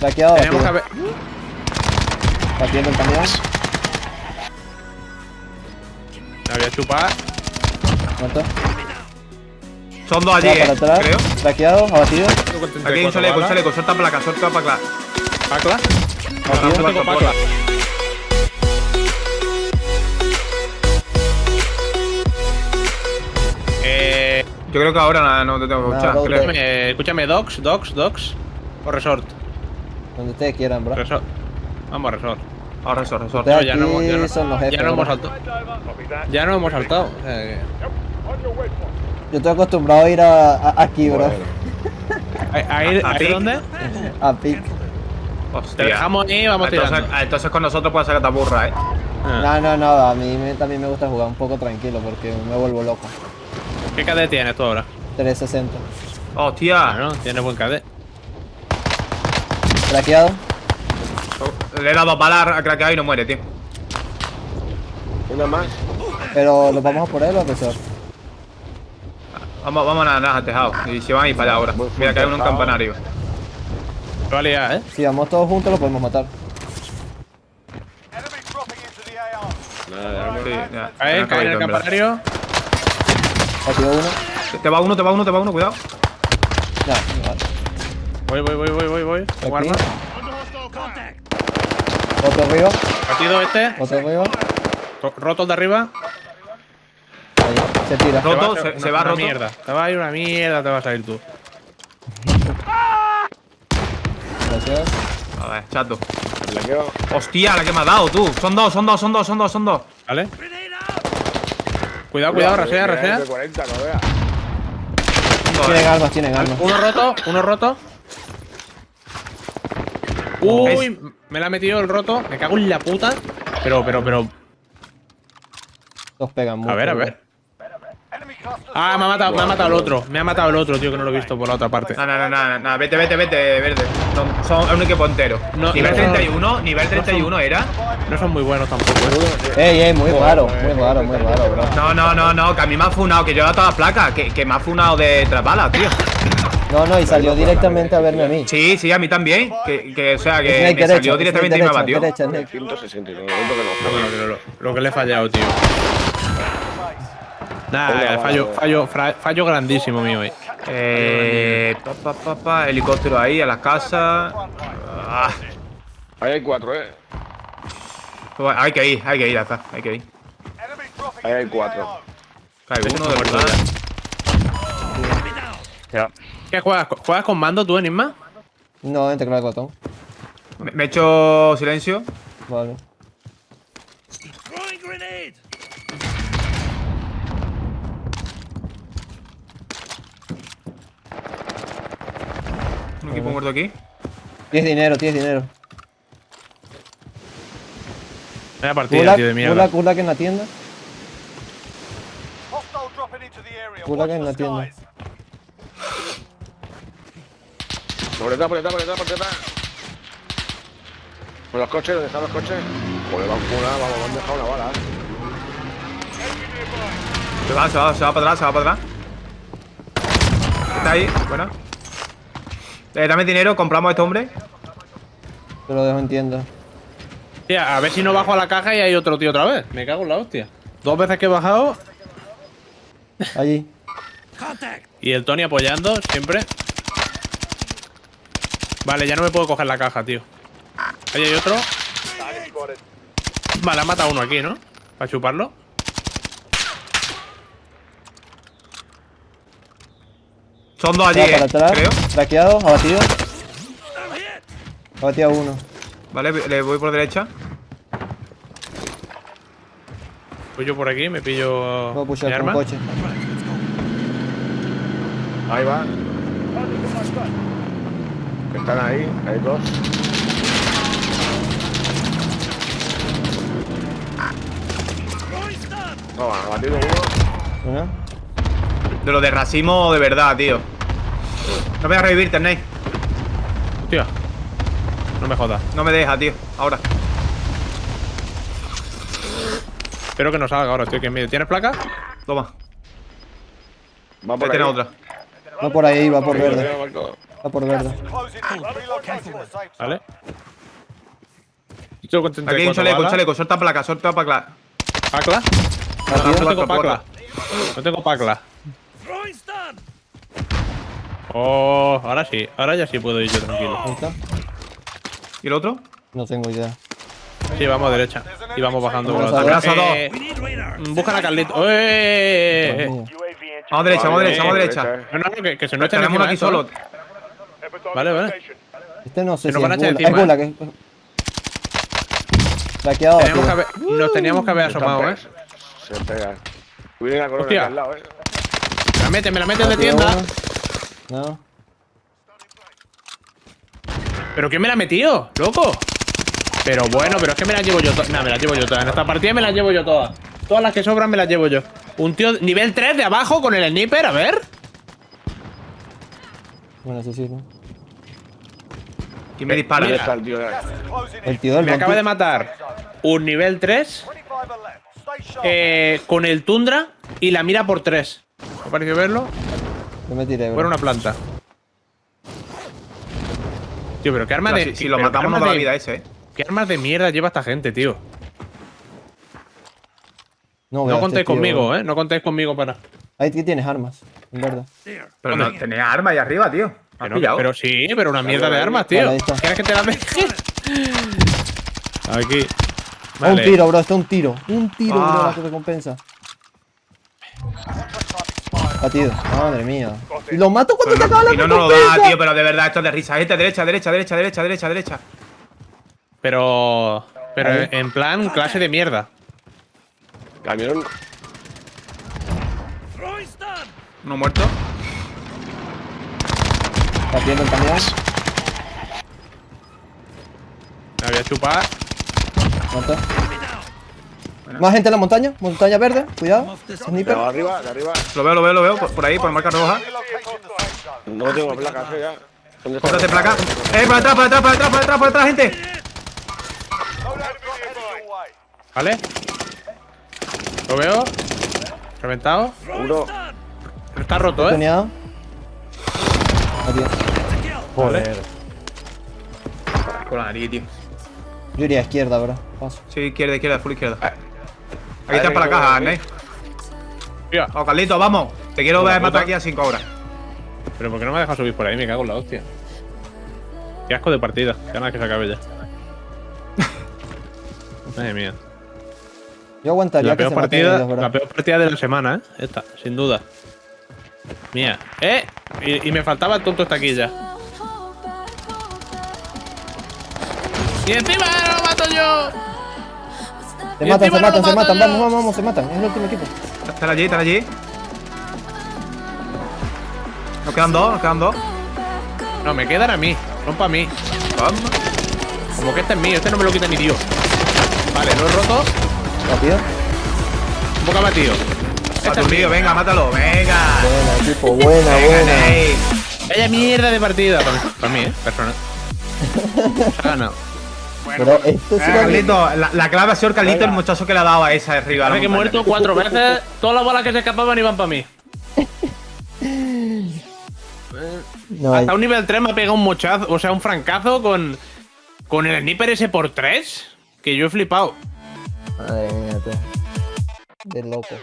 Saqueado, Tenemos que haber... Batiendo el camión. Me voy a chupar. Muerto. Son dos allí, eh, atrás. creo. Saqueado, abatido. Aquí hay un chaleco, un chaleco. Suelta placa, suelta placa. ¿Pacla? Batido. Yo tengo pacla. Eh, Yo creo que ahora nada, no te tengo que escuchar. no, no. escúchame, escúchame, Docs, Docs, Docs. O Resort. Donde ustedes quieran, bro. Resort. Vamos a Resort. Ahora resort, resort. Ustedes No, ya no hemos- ya no- son los jefes. Ya no hemos saltado. Ya no hemos saltado. O sea que- Yo estoy acostumbrado a ir a, a- aquí, bro. ¿A, a ir, ¿A a ir ti? dónde? A pic. Te dejamos ahí y vamos entonces, tirando. entonces con nosotros puede ser que te aburra, eh. Ah. No, no, no. A mí me- también me gusta jugar un poco tranquilo porque me vuelvo loco. ¿Qué KD tienes tú ahora? 360. Hostia. Bueno, tienes buen KD. Craqueado. Le he dado dos balas a craqueado y no muere, tío. Una más. Pero ¿los vamos a por él o a pesar? Vamos, vamos a nada al tejado. Y se van a ir para allá ahora. Mira que hay uno en tejado. campanario. Te va a liar, ¿eh? Si vamos todos juntos, lo podemos matar. Nada. Sí, ya. Cae, cae en el campanario. Te va uno, te va uno, te va uno, cuidado. Ya, vale. Voy, voy, voy, voy, voy, voy. Arma. Otro arriba. Partido este. Otro arriba. Ro- Roto el de arriba. Ahí. Se tira. Roto, se, va una roto. mierda. Te va a ir una mierda, te vas a ir tú. Gracias. A ver, chato. Hostia, la que me ha dado, tú. Son dos, son dos, son dos, son dos, son dos. ¿Vale? Cuidado, cuidado, rasea, rasea. De 40, no veas. Son dos, Tienen eh. armas, tienen armas. Uno roto, uno roto. Uy, me la ha metido el roto. Me cago en la puta. Pero, pero, pero. Los pegan mucho. A ver, a ver. Ah, me ha matado, me ha matado el otro. Me ha matado el otro, tío, que no lo he visto por la otra parte. No, no, no, no, no, vete, vete, vete, verde. Son, son un equipo entero. No, nivel no, 31, nivel 31 era. No son muy buenos tampoco, ¿eh? Ey, ey, muy raro, muy raro, muy raro, bro. No, no, no, no, que a mí me ha funado, que yo he dado todas las placas, que, que me ha funado de tras balas, tío. No, no, y salió directamente a verme a mí. Sí, sí, a mí también. Que, que o sea, que me derecha, salió directamente y me batió. Snake. 169, no que no. Que lo, lo que le he fallado, tío. Nada, Venga, fallo, fallo, fallo grandísimo mío hoy. Eh, pa, pa, pa, pa, helicóptero ahí, a las casas. Ah, Ahí hay cuatro, eh. hay que ir, hay que ir, hasta, hay que ir. Ahí hay cuatro. Cae Ese uno de verdad. ¿Qué juegas? ¿Juegas con mando tú, Enigma? No, en teclado de botón. Me, me he hecho silencio. Vale. Un equipo muerto aquí. Tienes dinero, tienes dinero. Vaya partida, Kulak, tío, de mierda. Kulak, Kulak en la tienda. Kulak en la tienda. Por detrás, por detrás, por detrás, por detrás. Por los coches, ¿dónde están los coches? Joder, van una, vamos, me han dejado una bala, eh. Se va, se va, se va para atrás, se va para atrás. Está ahí, bueno. Eh, dame dinero, compramos a este hombre. Te lo dejo en tienda. Tía, a ver si no bajo a la caja y hay otro tío otra vez. Me cago en la hostia. Dos veces que he bajado Allí. y el Tony apoyando siempre. Vale, ya no me puedo coger la caja, tío. Ahí hay otro. Vale, ha matado uno aquí, ¿no? Para chuparlo. Son dos allí, para eh, atrás. creo. Traqueado, abatido. Abatido a uno. Vale, le voy por derecha. Voy yo por aquí, me pillo Voy a pushar con arma. coche. Ahí va. Están ahí, hay dos. No, va, batido uno. De lo de racismo de verdad, tío. No me voy a revivir, Ternay. Hostia. No me jodas. No me deja, tío. Ahora. Espero que no salga ahora, tío. Que miedo. ¿Tienes placa? Toma. Va por Ahí otra. Va por ahí, va por verde. Está por verde. ¿Vale? Yo con Aquí hay un 34 chaleco, un chaleco. Suelta placa, suelta placa. ¿Pacla? Batido. No tengo pacla. No tengo pacla. Oh, ahora sí. Ahora ya sí puedo ir yo tranquilo. Ahí está. ¿Y el otro? No tengo idea. Sí, vamos a derecha. Y vamos bajando por Vamos la a casa dos. Eh, Buscan a Carlito. ¡Eh! Dios mío. Vamos derecha, vamos derecha, vamos derecha. No, no, no, que, que se nos echen encima aquí esto, solo. ¿eh? Vale, vale. Este no sé si nos van a es echar gula. Es encima, gula que... Laqueado, Teníamos que tío. haber- nos teníamos que haber asomado, ¿eh? Se pega. La corona Hostia. aquí al lado, eh. Me la meten, me la meten de tienda. No. ¿Pero quién me la ha metido? ¡Loco! Pero bueno, pero es que me las llevo yo todas. No, me las llevo yo todas. En esta partida me las llevo yo todas. Todas las que sobran me las llevo yo. Un tío nivel 3 de abajo con el sniper, a ver. Bueno, eso sí, ¿no? ¿Quién me dispara? ¿Dónde Mira. está el tío? El tío del Me acaba de matar un nivel 3 eh, con el Tundra y la mira por 3. ¿Me pareció verlo? Yo me tiré, bro. Fuera una planta. Tío, pero qué arma No, de. si, si lo matamos, armas da la vida ese, eh. ¿Qué armas de mierda lleva esta gente, tío? No, No contéis conmigo, ¿eh? No contéis conmigo para. Ahí que tienes armas, en verdad. Pero no, tenía arma ahí arriba, tío. ¿Me has Pero, sí, pero una mierda de armas, tío. Vale. ¿Quieres que te la deje? Aquí. Un tiro, bro, está un tiro. Un tiro, bro, Ah. la recompensa. Batido. Madre mía. Y lo mato cuando Pero te acaba no, la no nos lo da, tío, pero de verdad, esto es de risa. Gente, derecha, derecha, derecha, derecha, derecha, derecha. Pero. Pero Ahí. en plan clase de mierda. Camión. Uno muerto. Batiendo el camión. Me voy a chupar. Muerto. Más gente en la montaña. Montaña verde. Cuidado. De Sniper. arriba, de arriba. Lo veo, lo veo, lo veo. Por, por ahí, por marca roja. No tengo placas, eh, ya. ¿Dónde está? Cómprate placa. ¡Eh, para atrás, para atrás, para atrás, para atrás, para atrás, gente! ¿Vale? Lo veo. Reventado. Uno. Está roto, ¿eh? Batido. Joder. Con la nariz, tío. Yo iría a izquierda, bro. Paso. Sí, izquierda, izquierda, full izquierda. Ah. Aquí está para la caja, Arnei. Tía, Oh, Carlito, vamos. Te quiero ver matar aquí a 5 horas. Pero ¿por qué no me ha dejado subir por ahí? Me cago en la hostia. Qué asco de partida. Qué ganas que se acabe ya. Madre mía. Yo aguantaría La que peor, se partida, la peor partida de la semana, ¿eh? Esta, sin duda. Mía. ¡Eh! Y, y me faltaba el tonto estaquilla. ¡Y encima lo mato yo! Se matan, se matan, se matan. Vamos, vamos, vamos, se matan. Es el último equipo. Están allí, están allí. Nos quedan dos, nos quedan dos. No, me quedan a mí. Son para mí. Vamos. Como que este es mío. Este no me lo quita ni Dios. Vale, lo he roto. Batido. Un poco abatido. Está Este es tu mío. venga, mátalo, venga. Buena, equipo. Buena, Venga, buena. Ney. Vaya mierda de partida. Para mí, ¿eh? Personal. Se ha ganado. Pero esto Eh, Carlito, la, la clave ha sido el Carlito, el muchacho que le ha dado a esa de arriba. Ahora que he muerto cuatro veces, todas las bolas que se escapaban iban para mí. No, hay- Hasta un nivel 3 me ha pegado un mochazo, o sea, un francazo con, con el sniper ese por 3. Que yo he flipado. Madre mía, tío. De loco.